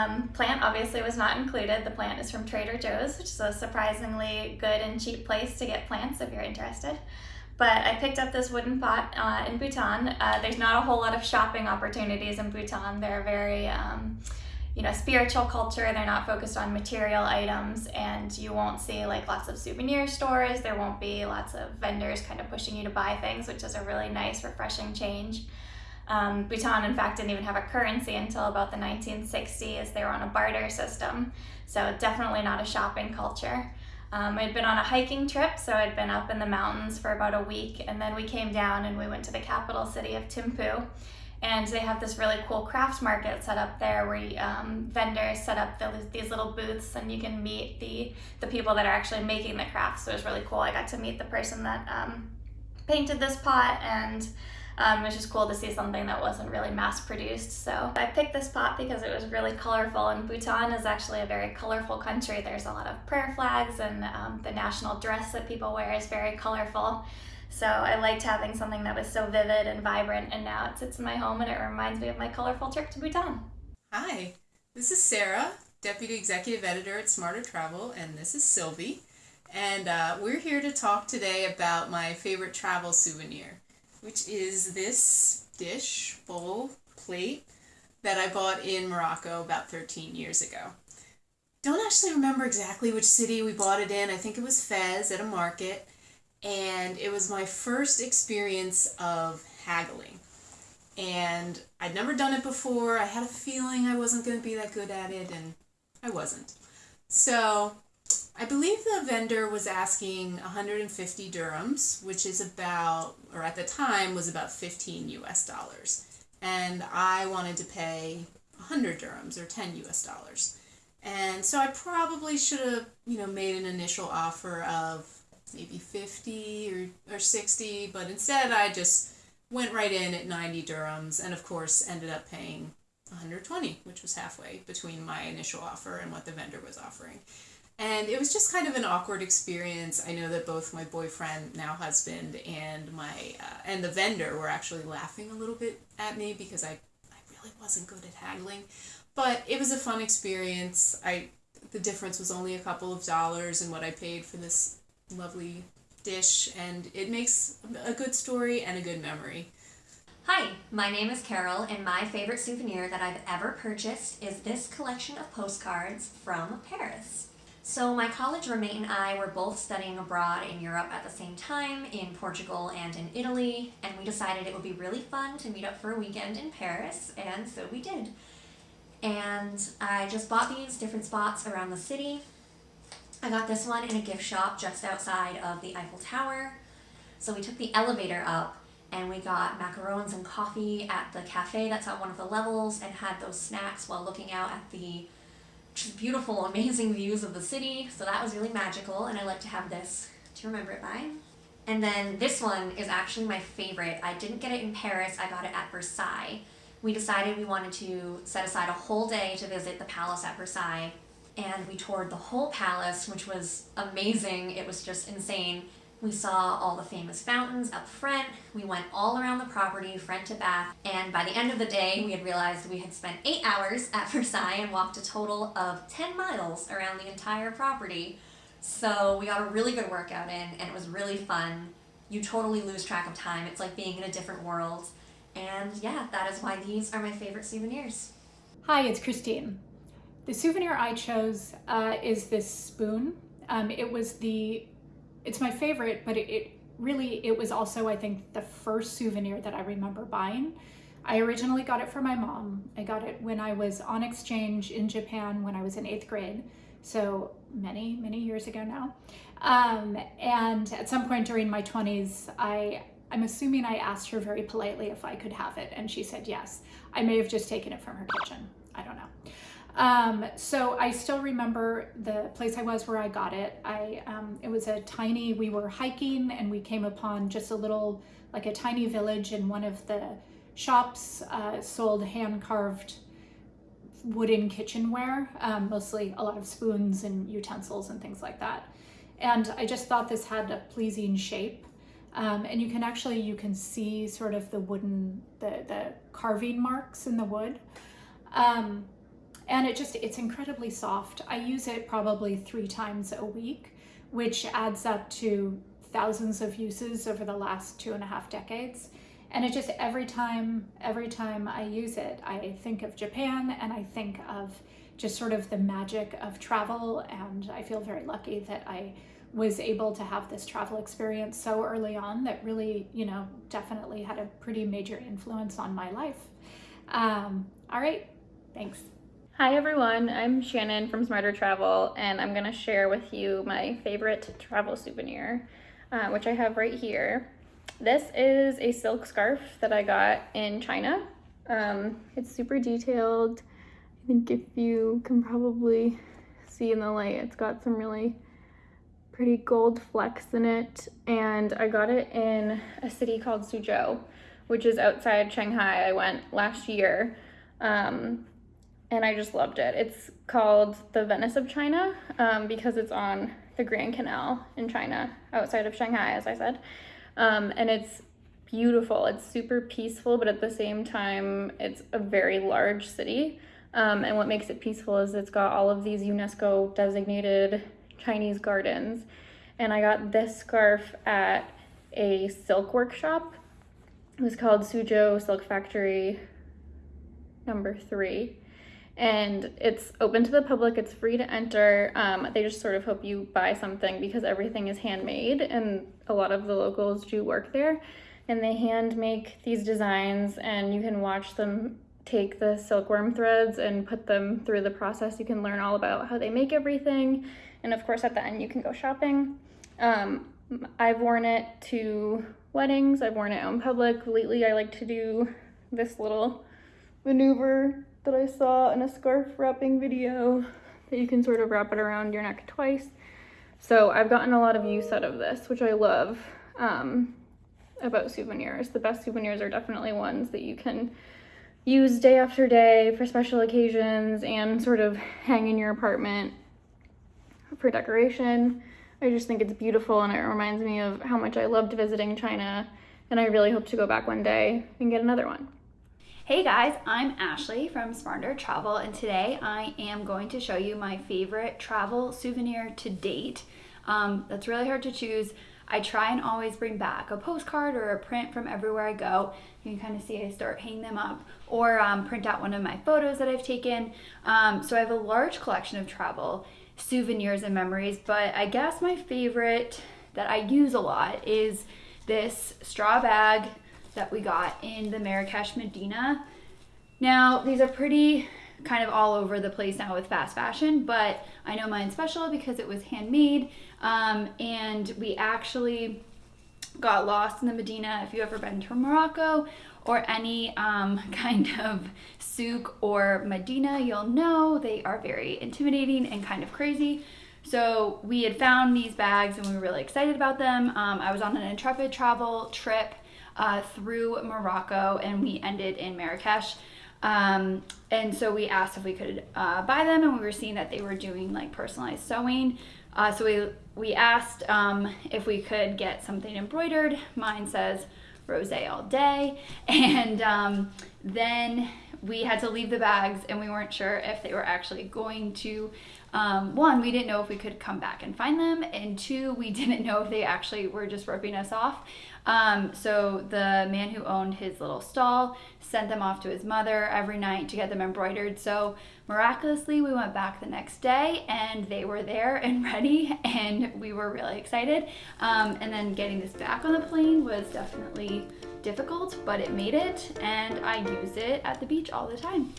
Um, plant obviously was not included. The plant is from Trader Joe's, which is a surprisingly good and cheap place to get plants if you're interested. But I picked up this wooden pot uh, in Bhutan. Uh, there's not a whole lot of shopping opportunities in Bhutan. They're very, um, you know, spiritual culture. They're not focused on material items, and you won't see like lots of souvenir stores. There won't be lots of vendors kind of pushing you to buy things, which is a really nice, refreshing change. Um, Bhutan, in fact, didn't even have a currency until about the 1960s. They were on a barter system, so definitely not a shopping culture. Um, I'd been on a hiking trip, so I'd been up in the mountains for about a week, and then we came down and we went to the capital city of Thimphu. And they have this really cool craft market set up there where um, vendors set up the, these little booths and you can meet the, the people that are actually making the crafts. So it was really cool. I got to meet the person that um, painted this pot and um, was just cool to see something that wasn't really mass produced. So I picked this pot because it was really colorful and Bhutan is actually a very colorful country. There's a lot of prayer flags and um, the national dress that people wear is very colorful. So I liked having something that was so vivid and vibrant and now it sits in my home and it reminds me of my colorful trip to Bhutan. Hi, this is Sarah, Deputy Executive Editor at Smarter Travel, and this is Sylvie. And uh, we're here to talk today about my favorite travel souvenir which is this dish, bowl, plate that I bought in Morocco about 13 years ago. Don't actually remember exactly which city we bought it in. I think it was Fez at a market. And it was my first experience of haggling. And I'd never done it before. I had a feeling I wasn't going to be that good at it, and I wasn't. So I believe the vendor was asking 150 dirhams, which is about, or at the time was about 15 US dollars. And I wanted to pay 100 dirhams or 10 US dollars. And so I probably should have, you know, made an initial offer of maybe 50 or, or 60, but instead I just went right in at 90 dirhams and of course ended up paying 120, which was halfway between my initial offer and what the vendor was offering. And it was just kind of an awkward experience. I know that both my boyfriend, now husband, and my uh, and the vendor were actually laughing a little bit at me because I, I really wasn't good at haggling. But it was a fun experience. I the difference was only a couple of dollars in what I paid for this lovely dish, and it makes a good story and a good memory. Hi, my name is Carol, and my favorite souvenir that I've ever purchased is this collection of postcards from Paris. So my college roommate and I were both studying abroad in Europe at the same time, in Portugal and in Italy, and we decided it would be really fun to meet up for a weekend in Paris, and so we did. And I just bought these different spots around the city. I got this one in a gift shop just outside of the Eiffel Tower. So we took the elevator up and we got macarons and coffee at the cafe that's on one of the levels and had those snacks while looking out at the just beautiful, amazing views of the city. So that was really magical, and I like to have this to remember it by. And then this one is actually my favorite. I didn't get it in Paris, I got it at Versailles. We decided we wanted to set aside a whole day to visit the palace at Versailles, and we toured the whole palace, which was amazing. It was just insane. We saw all the famous fountains up front, we went all around the property, front to back, and by the end of the day, we had realized we had spent eight hours at Versailles and walked a total of 10 miles around the entire property. So we got a really good workout in, and it was really fun. You totally lose track of time. It's like being in a different world. And yeah, that is why these are my favorite souvenirs. Hi, it's Christine. The souvenir I chose uh, is this spoon. Um, it was the it's my favorite, but it, it really, it was also, I think, the first souvenir that I remember buying. I originally got it for my mom. I got it when I was on exchange in Japan when I was in eighth grade. So many, many years ago now. Um, and at some point during my 20s, I, I'm assuming I asked her very politely if I could have it, and she said yes. I may have just taken it from her kitchen. I don't know. Um, so I still remember the place I was where I got it. I um, It was a tiny, we were hiking and we came upon just a little, like a tiny village and one of the shops uh, sold hand-carved wooden kitchenware, um, mostly a lot of spoons and utensils and things like that. And I just thought this had a pleasing shape. Um, and you can actually, you can see sort of the wooden, the, the carving marks in the wood. Um, and it just it's incredibly soft. I use it probably three times a week, which adds up to thousands of uses over the last two and a half decades. And it just every time every time I use it, I think of Japan and I think of just sort of the magic of travel and I feel very lucky that I was able to have this travel experience so early on that really, you know, definitely had a pretty major influence on my life. Um, all right, thanks. Hi everyone, I'm Shannon from Smarter Travel and I'm gonna share with you my favorite travel souvenir, uh, which I have right here. This is a silk scarf that I got in China. Um, it's super detailed. I think if you can probably see in the light, it's got some really pretty gold flecks in it. And I got it in a city called Suzhou, which is outside Shanghai. I went last year. Um, and I just loved it. It's called the Venice of China um, because it's on the Grand Canal in China, outside of Shanghai, as I said. Um, and it's beautiful. It's super peaceful, but at the same time, it's a very large city. Um, and what makes it peaceful is it's got all of these UNESCO designated Chinese gardens. And I got this scarf at a silk workshop. It was called Suzhou Silk Factory number three and it's open to the public it's free to enter um, they just sort of hope you buy something because everything is handmade and a lot of the locals do work there. And they hand make these designs and you can watch them take the silkworm threads and put them through the process. You can learn all about how they make everything. And of course at the end you can go shopping. Um, i've worn it to weddings. I've worn it out in public. Lately i like to do this little maneuver that I saw in a scarf wrapping video that you can sort of wrap it around your neck twice. So I've gotten a lot of use out of this, which I love um, about souvenirs. The best souvenirs are definitely ones that you can use day after day for special occasions and sort of hang in your apartment for decoration. I just think it's beautiful and it reminds me of how much I loved visiting China and I really hope to go back one day and get another one. Hey guys, I'm Ashley from Smarter Travel and today I am going to show you my favorite travel souvenir to date. Um, that's really hard to choose. I try and always bring back a postcard or a print from everywhere I go. You can kind of see I start hanging them up or um, print out one of my photos that I've taken. Um, so I have a large collection of travel souvenirs and memories, but I guess my favorite that I use a lot is this straw bag that we got in the Marrakesh Medina. Now, these are pretty kind of all over the place now with fast fashion, but I know mine's special because it was handmade. Um, and we actually got lost in the Medina. If you've ever been to Morocco or any um, kind of souk or Medina, you'll know they are very intimidating and kind of crazy. So we had found these bags and we were really excited about them. Um, I was on an intrepid travel trip uh, through Morocco and we ended in Marrakesh. Um, and so we asked if we could uh, buy them and we were seeing that they were doing like personalized sewing. Uh, so we, we asked um, if we could get something embroidered. Mine says rose all day. And um, then we had to leave the bags and we weren't sure if they were actually going to um, one, we didn't know if we could come back and find them, and two, we didn't know if they actually were just ripping us off. Um, so the man who owned his little stall sent them off to his mother every night to get them embroidered. So miraculously, we went back the next day and they were there and ready, and we were really excited. Um, and then getting this back on the plane was definitely difficult, but it made it, and I use it at the beach all the time.